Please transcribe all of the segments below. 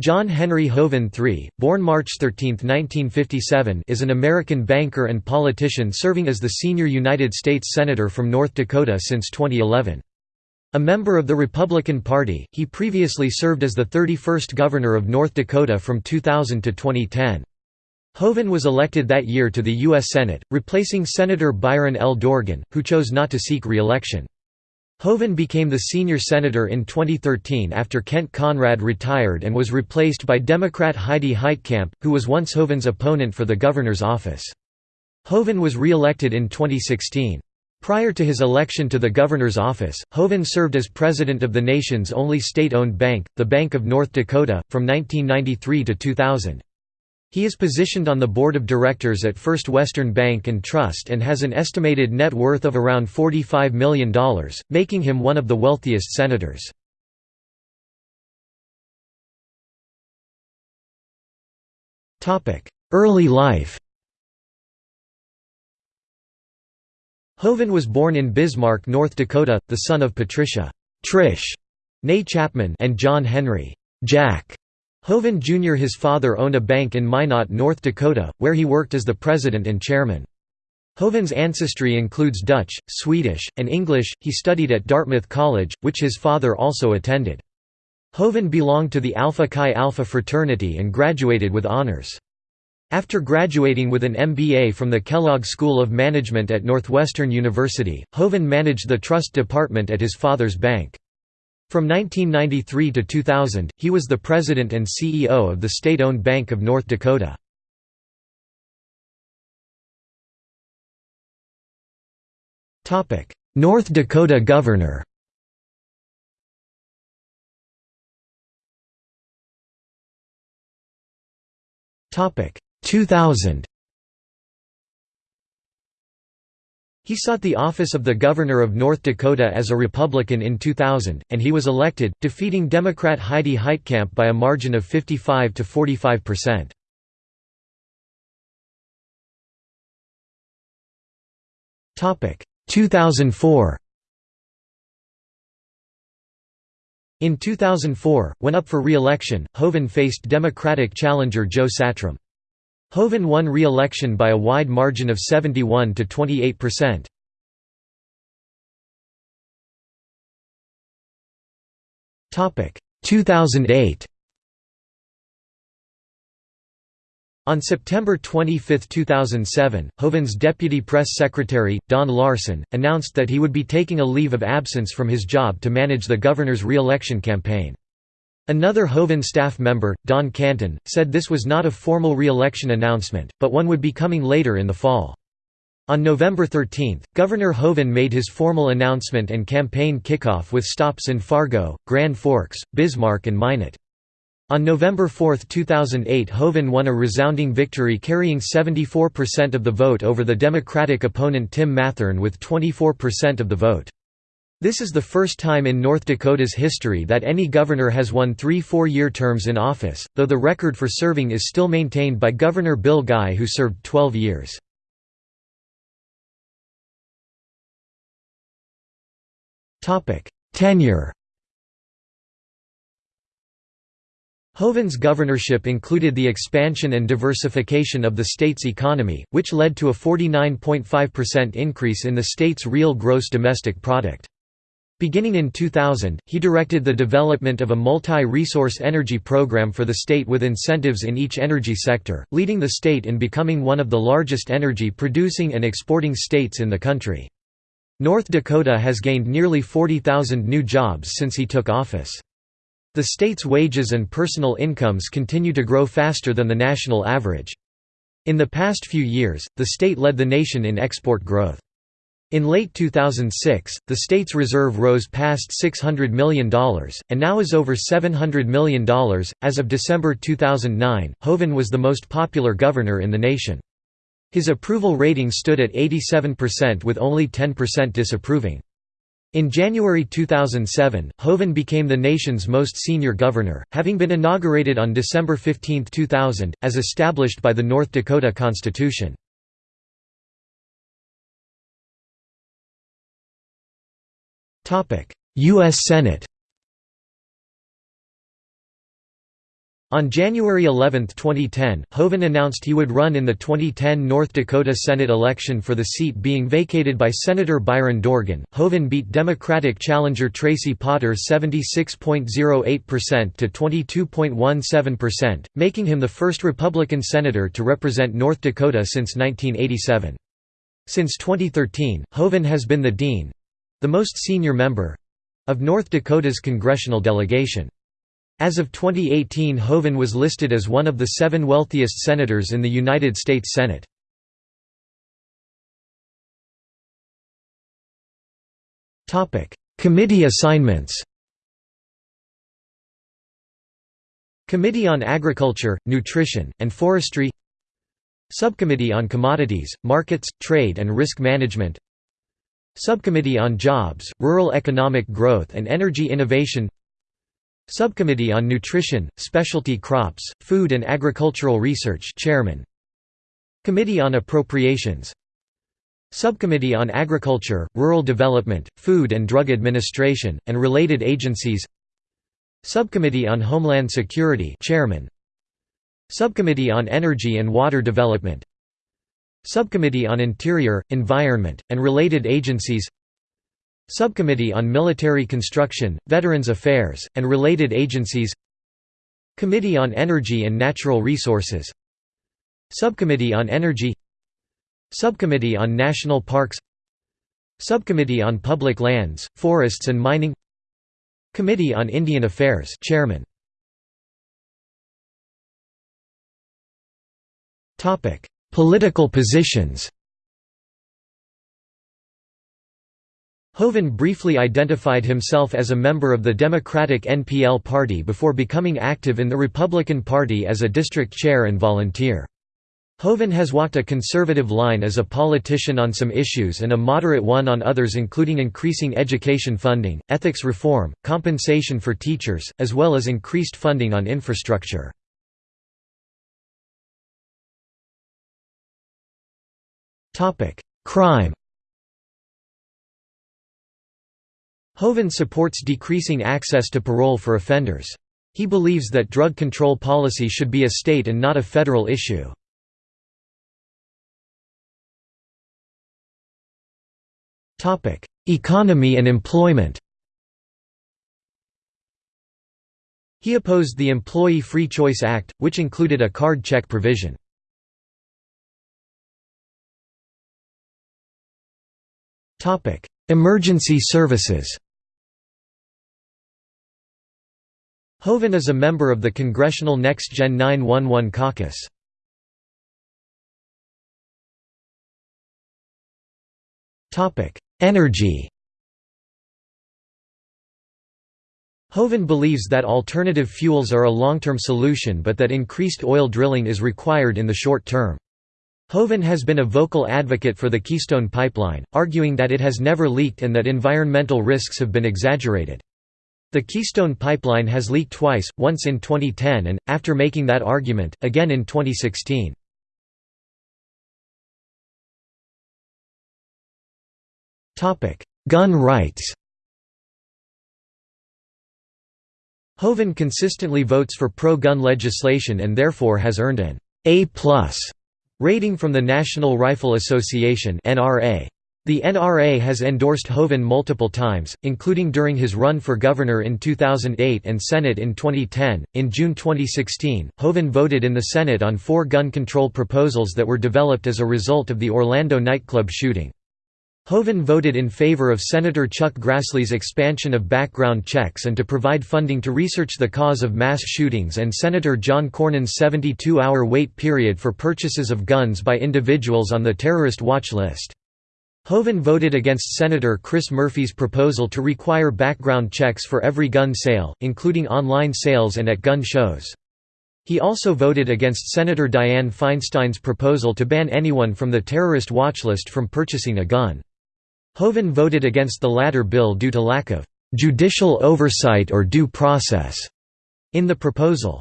John Henry Hoeven III, born March 13, 1957 is an American banker and politician serving as the senior United States Senator from North Dakota since 2011. A member of the Republican Party, he previously served as the 31st Governor of North Dakota from 2000 to 2010. Hoeven was elected that year to the U.S. Senate, replacing Senator Byron L. Dorgan, who chose not to seek re-election. Hoeven became the senior senator in 2013 after Kent Conrad retired and was replaced by Democrat Heidi Heitkamp, who was once Hoeven's opponent for the governor's office. Hoeven was re-elected in 2016. Prior to his election to the governor's office, Hoeven served as president of the nation's only state-owned bank, the Bank of North Dakota, from 1993 to 2000. He is positioned on the board of directors at First Western Bank and Trust and has an estimated net worth of around $45 million, making him one of the wealthiest senators. Early life Hoeven was born in Bismarck, North Dakota, the son of Patricia Trish Ney Chapman and John Henry Jack Hoeven Jr. His father owned a bank in Minot, North Dakota, where he worked as the president and chairman. Hoeven's ancestry includes Dutch, Swedish, and English. He studied at Dartmouth College, which his father also attended. Hoeven belonged to the Alpha Chi Alpha fraternity and graduated with honors. After graduating with an MBA from the Kellogg School of Management at Northwestern University, Hoeven managed the trust department at his father's bank. From 1993 to 2000, he was the president and CEO of the state-owned Bank of North Dakota. North Dakota governor Topic 2000 He sought the office of the Governor of North Dakota as a Republican in 2000, and he was elected, defeating Democrat Heidi Heitkamp by a margin of 55 to 45 percent. Topic 2004. In 2004, when up for re-election, Hoeven faced Democratic challenger Joe Satrom. Hoeven won re-election by a wide margin of 71 to 28 percent. Topic 2008. On September 25, 2007, Hoeven's deputy press secretary, Don Larson, announced that he would be taking a leave of absence from his job to manage the governor's re-election campaign. Another Hoeven staff member, Don Canton, said this was not a formal re-election announcement, but one would be coming later in the fall. On November 13, Governor Hoeven made his formal announcement and campaign kickoff with stops in Fargo, Grand Forks, Bismarck and Minot. On November 4, 2008 Hoeven won a resounding victory carrying 74% of the vote over the Democratic opponent Tim Mathern with 24% of the vote. This is the first time in North Dakota's history that any governor has won three four-year terms in office, though the record for serving is still maintained by Governor Bill Guy who served 12 years. Tenure Hoeven's governorship included the expansion and diversification of the state's economy, which led to a 49.5% increase in the state's real gross domestic product. Beginning in 2000, he directed the development of a multi-resource energy program for the state with incentives in each energy sector, leading the state in becoming one of the largest energy-producing and exporting states in the country. North Dakota has gained nearly 40,000 new jobs since he took office. The state's wages and personal incomes continue to grow faster than the national average. In the past few years, the state led the nation in export growth. In late 2006, the state's reserve rose past $600 million, and now is over $700 million. As of December 2009, Hoeven was the most popular governor in the nation. His approval rating stood at 87% with only 10% disapproving. In January 2007, Hoeven became the nation's most senior governor, having been inaugurated on December 15, 2000, as established by the North Dakota Constitution. U.S. Senate On January 11, 2010, Hoeven announced he would run in the 2010 North Dakota Senate election for the seat being vacated by Senator Byron Dorgan. Hoeven beat Democratic challenger Tracy Potter 76.08% to 22.17%, making him the first Republican senator to represent North Dakota since 1987. Since 2013, Hoeven has been the dean the most senior member of North Dakota's congressional delegation. As of 2018 Hoeven was listed as one of the seven wealthiest senators in the United States Senate. Committee assignments Committee on Agriculture, Nutrition, and Forestry Subcommittee on Commodities, Markets, Trade and Risk Management Subcommittee on Jobs, Rural Economic Growth and Energy Innovation Subcommittee on Nutrition, Specialty Crops, Food and Agricultural Research Chairman. Committee on Appropriations Subcommittee on Agriculture, Rural Development, Food and Drug Administration, and related agencies Subcommittee on Homeland Security Chairman. Subcommittee on Energy and Water Development Subcommittee on Interior, Environment, and related agencies Subcommittee on Military Construction, Veterans Affairs, and related agencies Committee on Energy and Natural Resources Subcommittee on Energy Subcommittee on National Parks Subcommittee on Public Lands, Forests and Mining Committee on Indian Affairs Chairman Political positions Hoeven briefly identified himself as a member of the Democratic NPL Party before becoming active in the Republican Party as a district chair and volunteer. Hoeven has walked a conservative line as a politician on some issues and a moderate one on others including increasing education funding, ethics reform, compensation for teachers, as well as increased funding on infrastructure. Crime Hoeven supports decreasing access to parole for offenders. He believes that drug control policy should be a state and not a federal issue. Economy and employment He opposed the Employee Free Choice Act, which included a card check provision. Emergency services Hoeven is a member of the Congressional Next Gen 911 caucus. Topic: Energy Hoeven believes that alternative fuels are a long-term solution but that increased oil drilling is required in the short term. Hoeven has been a vocal advocate for the Keystone Pipeline, arguing that it has never leaked and that environmental risks have been exaggerated. The Keystone Pipeline has leaked twice, once in 2010 and, after making that argument, again in 2016. Gun rights Hoeven consistently votes for pro-gun legislation and therefore has earned an A+ rating from the National Rifle Association NRA. The NRA has endorsed Hoeven multiple times, including during his run for governor in 2008 and Senate in 2010. In June 2016, Hoeven voted in the Senate on four gun control proposals that were developed as a result of the Orlando nightclub shooting. Hoeven voted in favor of Senator Chuck Grassley's expansion of background checks and to provide funding to research the cause of mass shootings and Senator John Cornyn's 72-hour wait period for purchases of guns by individuals on the terrorist watch list. Hoeven voted against Senator Chris Murphy's proposal to require background checks for every gun sale, including online sales and at gun shows. He also voted against Senator Dianne Feinstein's proposal to ban anyone from the terrorist watch list from purchasing a gun. Hoeven voted against the latter bill due to lack of judicial oversight or due process in the proposal.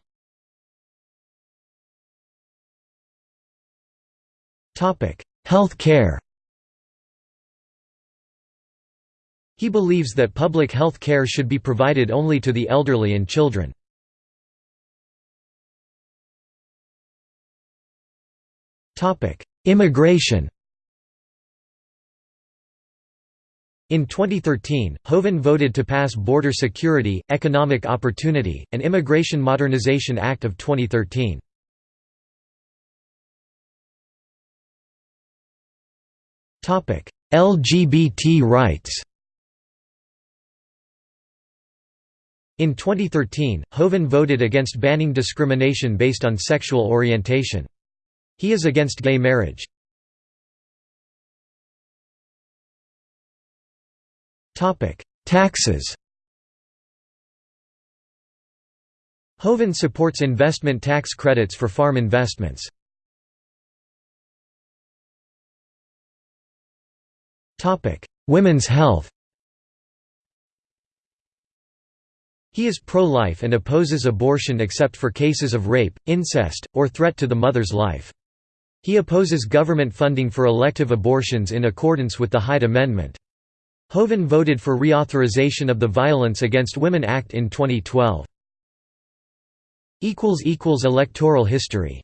Health care He believes that public health care should be provided only to the elderly and children. Immigration In 2013, Hoeven voted to pass Border Security, Economic Opportunity, and Immigration Modernization Act of 2013. LGBT rights In 2013, Hoeven voted against banning discrimination based on sexual orientation. He is against gay marriage. Taxes Hoeven supports investment tax credits for farm investments. Women's health He is pro-life and opposes abortion except for cases of rape, incest, or threat to the mother's life. He opposes government funding for elective abortions in accordance with the Hyde Amendment. Hoeven voted for reauthorization of the Violence Against Women Act in 2012. Electoral history